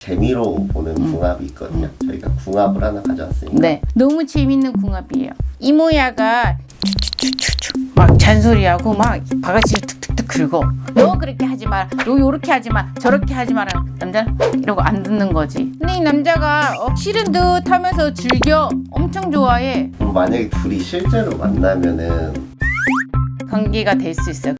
재미로 보는 궁합이 있거든요. 저희가 궁합을 하나 가져왔습니다. 네. 너무 재밌는 궁합이에요. 이모야가 막 잔소리하고 막 바가지를 툭툭툭 긁어. 너 그렇게 하지 마라. 너 요렇게 하지 마. 저렇게 하지 마라. 남자는 이러고 안 듣는 거지. 근데 이 남자가 어, 싫은 듯 하면서 즐겨. 엄청 좋아해. 그럼 만약에 둘이 실제로 만나면은 관계가 될 수 있어요.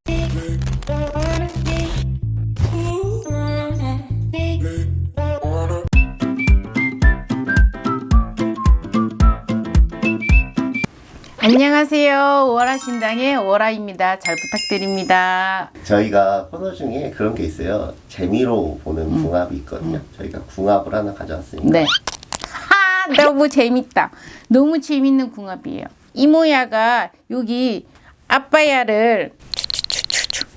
안녕하세요. 오라신당의 오라입니다. 잘 부탁드립니다. 저희가 코너 중에 그런 게 있어요. 재미로 보는 궁합이 있거든요. 저희가 궁합을 하나 가져왔습니다. 네. 하, 너무 재밌다. 너무 재밌는 궁합이에요. 이모야가 여기 아빠야를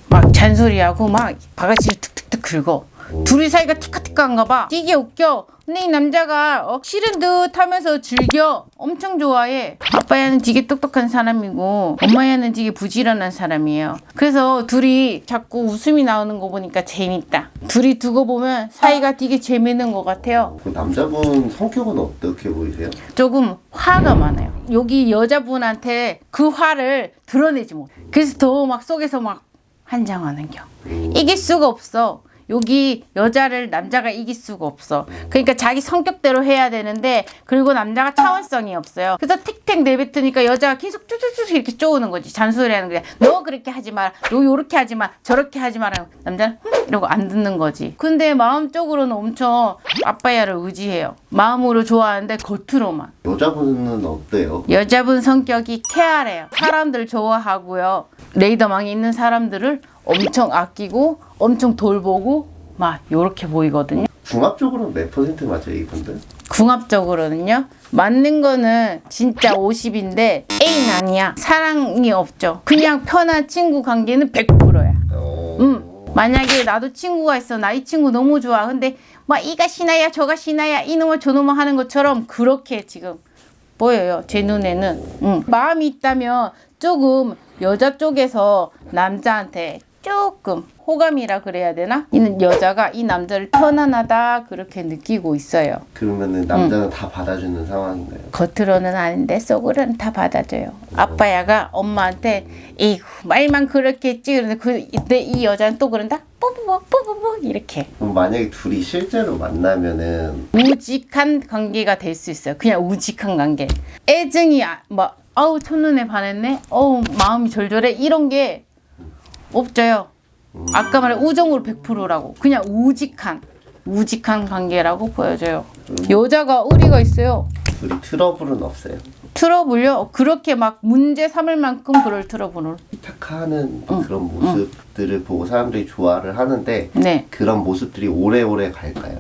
막 잔소리하고 막 바가지를 툭툭툭 긁어. 둘이 사이가 티카티카한가 봐. 되게 웃겨. 근데 이 남자가 어, 싫은 듯 하면서 즐겨. 엄청 좋아해. 아빠야는 되게 똑똑한 사람이고 엄마야는 되게 부지런한 사람이에요. 그래서 둘이 자꾸 웃음이 나오는 거 보니까 재밌다. 둘이 두고 보면 사이가 되게 재밌는 것 같아요. 그 남자분 성격은 어떻게 보이세요? 조금 화가 많아요. 여기 여자분한테 그 화를 드러내지 못해. 그래서 더 막 속에서 막 한장하는 겨. 이길 수가 없어. 여기 여자를 남자가 이길 수가 없어. 그러니까 자기 성격대로 해야 되는데 그리고 남자가 차원성이 없어요. 그래서 틱택 내뱉으니까 여자가 계속 쭈쭈쭈 이렇게 쪼우는 거지. 잔소리하는 거야. 너 그렇게 하지 마라. 너 요렇게 하지 마. 저렇게 하지 마라. 남자는 흠 이러고 안 듣는 거지. 근데 마음적으로는 엄청 아빠야를 의지해요. 마음으로 좋아하는데 겉으로만. 여자분은 어때요? 여자분 성격이 쾌활해요. 사람들 좋아하고요. 레이더망에 있는 사람들을 엄청 아끼고 엄청 돌보고 막 요렇게 보이거든요. 궁합적으로는 몇 퍼센트 맞아요, 이분들? 궁합적으로는요. 맞는 거는 진짜 50인데 A는 아니야. 사랑이 없죠. 그냥 편한 친구 관계는 100%야. 어... 음. 만약에 나도 친구가 있어. 나 이 친구 너무 좋아. 근데 막 이가 신나야 저가 신나야 이놈을 저놈을 하는 것처럼 그렇게 지금 보여요. 제 눈에는. 음. 마음이 있다면 조금 여자 쪽에서 남자한테 조금 호감이라 그래야 되나? 이 여자가 이 남자를 편안하다 그렇게 느끼고 있어요. 그러면은 남자는 다 받아주는 상황인가요? 겉으로는 아닌데 속으로는 다 받아줘요. 아빠야가 엄마한테 에이구 말만 그렇게 했지 그런데 그 근데 이 여자는 또 그런다 뽀뽀뽀 뽀뽀뽀 이렇게 그럼 만약에 둘이 실제로 만나면은 우직한 관계가 될 수 있어요. 그냥 우직한 관계. 애증이 아, 막 아우 첫눈에 반했네. 어우 마음이 절절해 이런 게 없어요. 아까 말한 우정으로 100%라고 그냥 우직한 우직한 관계라고 보여져요. 여자가 의리가 있어요. 둘이 트러블은 없어요. 트러블요? 그렇게 막 문제 삼을 만큼 그럴 트러블을. 착하는 그런 모습들을 보고 사람들이 좋아를 하는데 네. 그런 모습들이 오래오래 갈까요?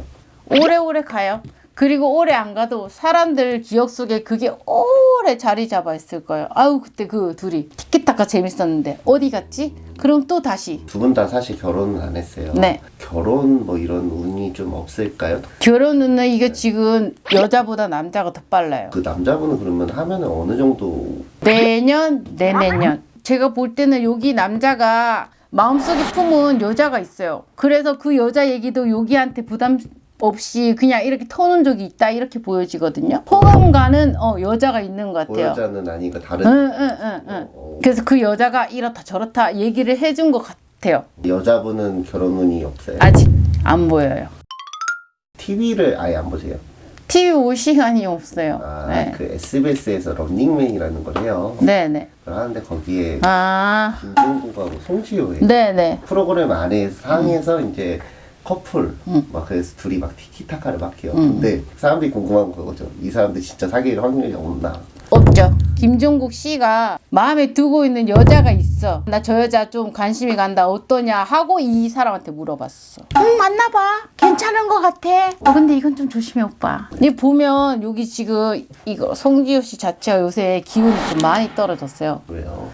오래오래 가요. 그리고 오래 안 가도 사람들 기억 속에 그게 오래 자리 잡아 있을 거예요. 아우 그때 그 둘이 티키타카 재밌었는데 어디 갔지? 그럼 또 다시 두 분 다 사실 결혼은 안 했어요. 네. 결혼 뭐 이런 운이 좀 없을까요? 결혼은 이게 지금 여자보다 남자가 더 빨라요. 그 남자분은 그러면 하면은 어느 정도 내년 내내년 제가 볼 때는 여기 남자가 마음속에 품은 여자가 있어요. 그래서 그 여자 얘기도 여기한테 부담 없이 그냥 이렇게 터놓은 적이 있다 이렇게 보여지거든요. 호감가는 어, 여자가 있는 것그 같아요. 여자는 아니고 다른 응, 응, 응, 응. 어, 그래서 그 여자가 이렇다 저렇다 얘기를 해준 것 같아요. 여자분은 결혼 운이 없어요. 아직 안 보여요. TV를 아예 안 보세요. TV 올 시간이 없어요. 아, 네. 그 SBS에서 런닝맨이라는 걸 해요. 네네. 그걸 하는데 거기에 아, 김종국하고 송지효의 네네. 프로그램 안에 상에서 음. 이제 커플 막 그래서 둘이 막 티키타카를 막 해요. 근데 사람들이 궁금한 거죠. 이 사람들 진짜 사귈 확률이 없나? 없죠. 김종국 씨가 마음에 두고 있는 여자가 있어. 나 저 여자 좀 관심이 간다. 어떠냐 하고 이 사람한테 물어봤어. 응, 맞나봐. 괜찮은 것 같아. 어, 근데 이건 좀 조심해, 오빠. 근데 보면 여기 지금 이거 송지효 씨 자체가 요새 기운이 좀 많이 떨어졌어요. 왜요?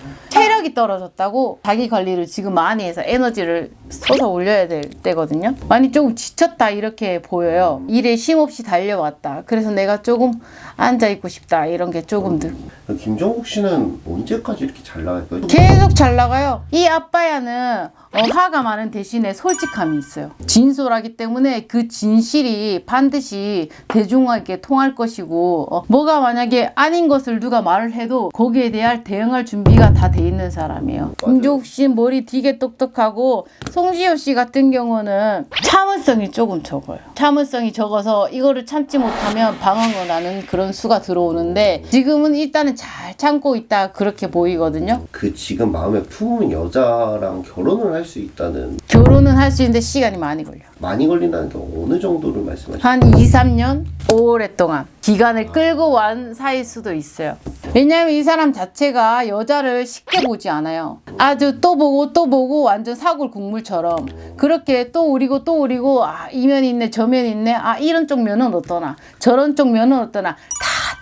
체력이 떨어졌다고 자기 관리를 지금 많이 해서 에너지를 쏟아 올려야 될 때거든요. 많이 조금 지쳤다 이렇게 보여요. 일에 쉼없이 달려왔다. 그래서 내가 조금 앉아 있고 싶다 이런 게 조금 늘. 김종국 씨는 언제까지 이렇게 잘 나갈까요? 계속 잘 나가요. 이 아빠야는 어, 화가 많은 대신에 솔직함이 있어요. 진솔하기 때문에 그 진실이 반드시 대중에게 통할 것이고 어, 뭐가 만약에 아닌 것을 누가 말을 해도 거기에 대한 대응할 준비가 다 돼 있는 사람이에요. 김종욱 씨 머리 되게 똑똑하고 송지효 씨 같은 경우는 참을성이 조금 적어요. 참을성이 적어서 이거를 참지 못하면 방황을 나는 그런 수가 들어오는데 지금은 일단은 잘 참고 있다 그렇게 보이거든요. 그 지금 마음에 품은 여자랑 결혼을 할수 있다는 결혼은 할 수 있는데 시간이 많이 걸려. 많이 걸린다는 게 어느 정도를 말씀하시죠? 한 2, 3년 오랫동안 기간을 끌고 완 사이일 수도 있어요. 왜냐하면 이 사람 자체가 여자를 쉽게 보지 않아요. 아주 또 보고 또 보고 완전 사골 국물처럼 그렇게 또 우리고 또 우리고 아 이면 있네 저면 있네 아 이런 쪽 면은 어떠나 저런 쪽 면은 어떠나 다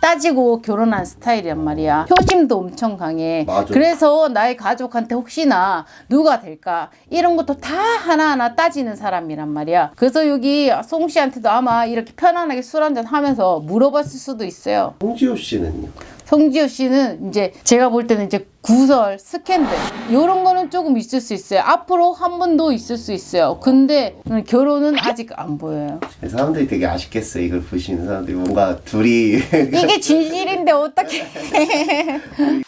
따지고 결혼한 스타일이란 말이야. 효심도 엄청 강해. 맞아. 그래서 나의 가족한테 혹시나 누가 될까 이런 것도 다 하나하나 따지는 사람이란 말이야. 그래서 여기 송 씨한테도 아마 이렇게 편안하게 술 한잔 하면서 물어봤을 수도 있어요. 홍지호 씨는요? 성지효 씨는 이제 제가 볼 때는 이제 구설, 스캔들 이런 거는 조금 있을 수 있어요. 앞으로 한 번 더 있을 수 있어요. 근데 결혼은 아직 안 보여요. 사람들이 되게 아쉽겠어요. 이걸 보시는 사람들이 뭔가 둘이 이게 진실인데 어떻게?